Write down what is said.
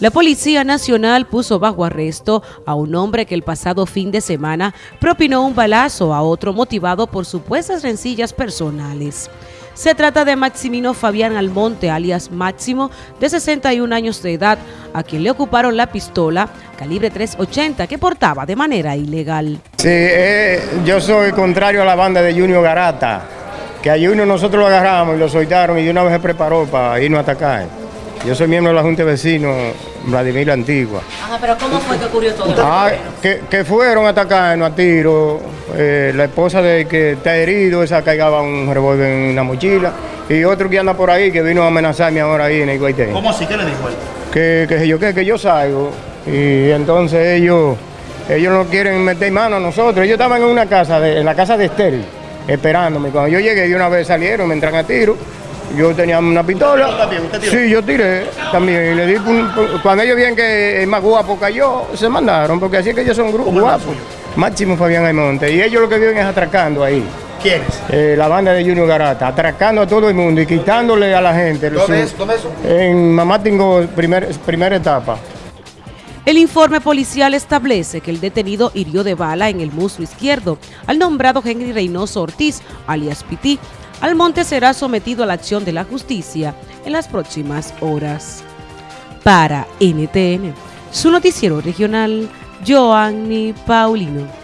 La Policía Nacional puso bajo arresto a un hombre que el pasado fin de semana propinó un balazo a otro motivado por supuestas rencillas personales. Se trata de Maximino Fabián Almonte, alias Máximo, de 61 años de edad, a quien le ocuparon la pistola calibre 380 que portaba de manera ilegal. Sí, eh, yo soy contrario a la banda de Junior Garata, que a Junior nosotros lo agarramos y lo soltaron y de una vez se preparó para irnos a atacar. Yo soy miembro de la Junta de Vecinos Vladimir Antigua. Ajá, pero ¿cómo fue que ocurrió todo? Ah, que, que, fueron a atacarnos a tiro. Eh, la esposa de que está herido, esa caigaba un revólver en una mochila. Y otro que anda por ahí, que vino a amenazarme ahora ahí en el Guaité. ¿Cómo así? ¿Qué le dijo él? Que, que yo, que, que yo salgo. Y entonces ellos, ellos no quieren meter mano a nosotros. Ellos estaban en una casa, de, en la casa de Estel, esperándome. Cuando yo llegué, de una vez salieron, me entran a tiro. Yo tenía una pistola. Sí, yo tiré también. Y le di cuando ellos vieron que el más guapo cayó, se mandaron, porque así es que ellos son grupos guapos. Máximo Fabián Aymonte. Y ellos lo que viven es atracando ahí. ¿Quiénes? Eh, la banda de Junior Garata, atracando a todo el mundo y quitándole a la gente. ¿Dónde es? ¿Dónde es? En Mamá Tingo, primer, primera etapa. El informe policial establece que el detenido hirió de bala en el muslo izquierdo al nombrado Henry Reynoso Ortiz, alias Piti, Almonte será sometido a la acción de la justicia en las próximas horas. Para NTN, su noticiero regional, Joanny Paulino.